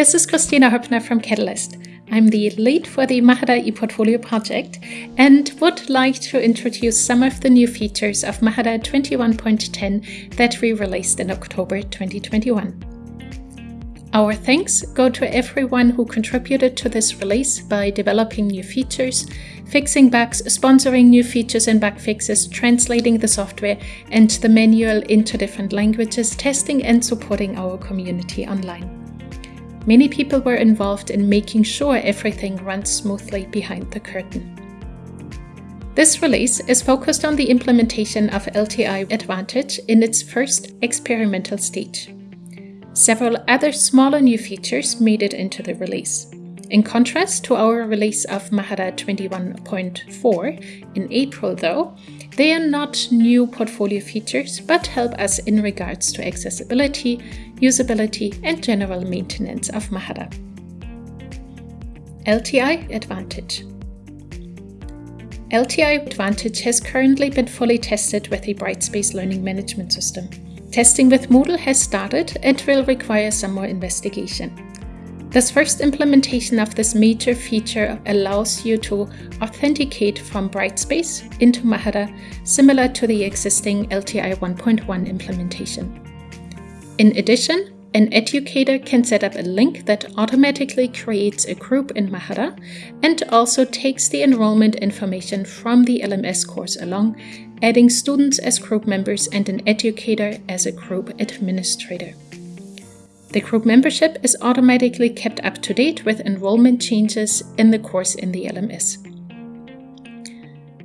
This is Kristina Hoeppner from Catalyst. I'm the lead for the Mahara ePortfolio project and would like to introduce some of the new features of Mahara 21.10 that we released in October 2021. Our thanks go to everyone who contributed to this release by developing new features, fixing bugs, sponsoring new features and bug fixes, translating the software and the manual into different languages, testing and supporting our community online. Many people were involved in making sure everything runs smoothly behind the curtain. This release is focused on the implementation of LTI Advantage in its first experimental stage. Several other smaller new features made it into the release. In contrast to our release of Mahara 21.4 in April though, they are not new portfolio features but help us in regards to accessibility, usability and general maintenance of Mahara. LTI Advantage LTI Advantage has currently been fully tested with the Brightspace Learning Management System. Testing with Moodle has started and will require some more investigation. This first implementation of this major feature allows you to authenticate from Brightspace into Mahara, similar to the existing LTI 1.1 implementation. In addition, an educator can set up a link that automatically creates a group in Mahara and also takes the enrollment information from the LMS course along, adding students as group members and an educator as a group administrator. The group membership is automatically kept up to date with enrollment changes in the course in the LMS.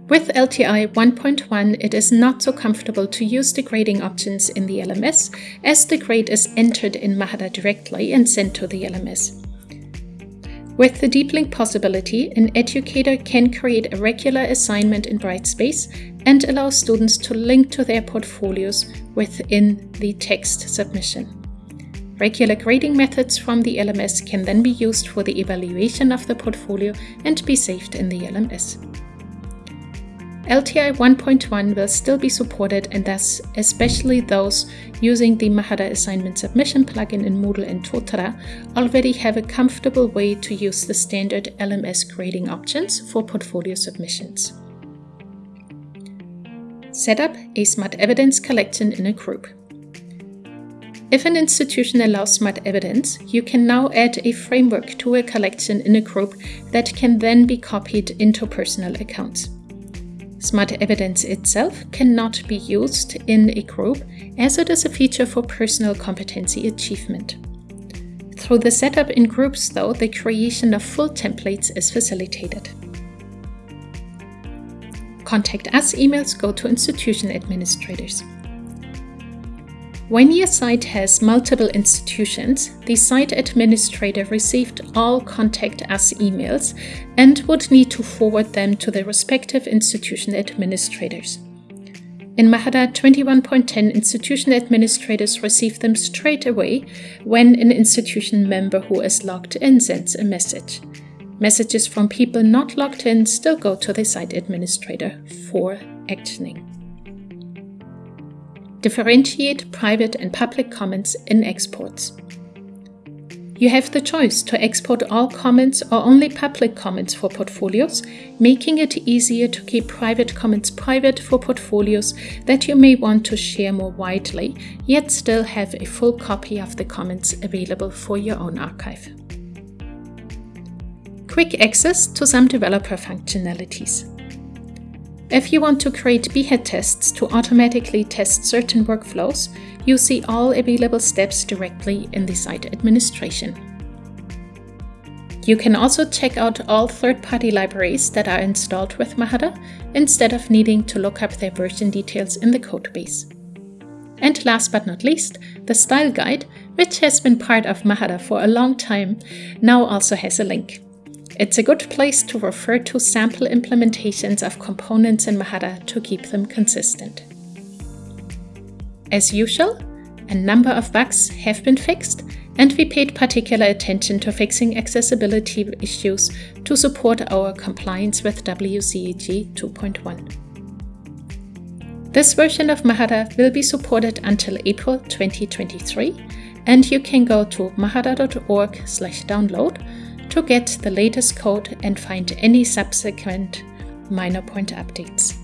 With LTI 1.1, it is not so comfortable to use the grading options in the LMS, as the grade is entered in Mahara directly and sent to the LMS. With the deep link possibility, an educator can create a regular assignment in Brightspace and allow students to link to their portfolios within the text submission. Regular grading methods from the LMS can then be used for the evaluation of the portfolio and be saved in the LMS. LTI 1.1 will still be supported and thus especially those using the Mahara assignment submission plugin in Moodle and Totara already have a comfortable way to use the standard LMS grading options for portfolio submissions. Set up a smart evidence collection in a group. If an institution allows smart evidence, you can now add a framework to a collection in a group that can then be copied into personal accounts. Smart evidence itself cannot be used in a group as it is a feature for personal competency achievement. Through the setup in groups, though, the creation of full templates is facilitated. Contact Us emails go to institution administrators. When your site has multiple institutions, the site administrator received all Contact Us emails and would need to forward them to the respective institution administrators. In Mahara 21.10, institution administrators receive them straight away when an institution member who is logged in sends a message. Messages from people not logged in still go to the site administrator for actioning. Differentiate private and public comments in exports. You have the choice to export all comments or only public comments for portfolios, making it easier to keep private comments private for portfolios that you may want to share more widely, yet still have a full copy of the comments available for your own archive. Quick access to some developer functionalities. If you want to create Behat tests to automatically test certain workflows, you see all available steps directly in the site administration. You can also check out all third-party libraries that are installed with Mahara instead of needing to look up their version details in the codebase. And last but not least, the style guide, which has been part of Mahara for a long time, now also has a link. It's a good place to refer to sample implementations of components in Mahara to keep them consistent. As usual, a number of bugs have been fixed, and we paid particular attention to fixing accessibility issues to support our compliance with WCAG 2.1. This version of Mahara will be supported until April 2023 and you can go to mahara.org download to get the latest code and find any subsequent minor point updates.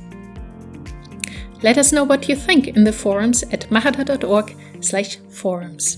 Let us know what you think in the forums at mahara.org slash forums.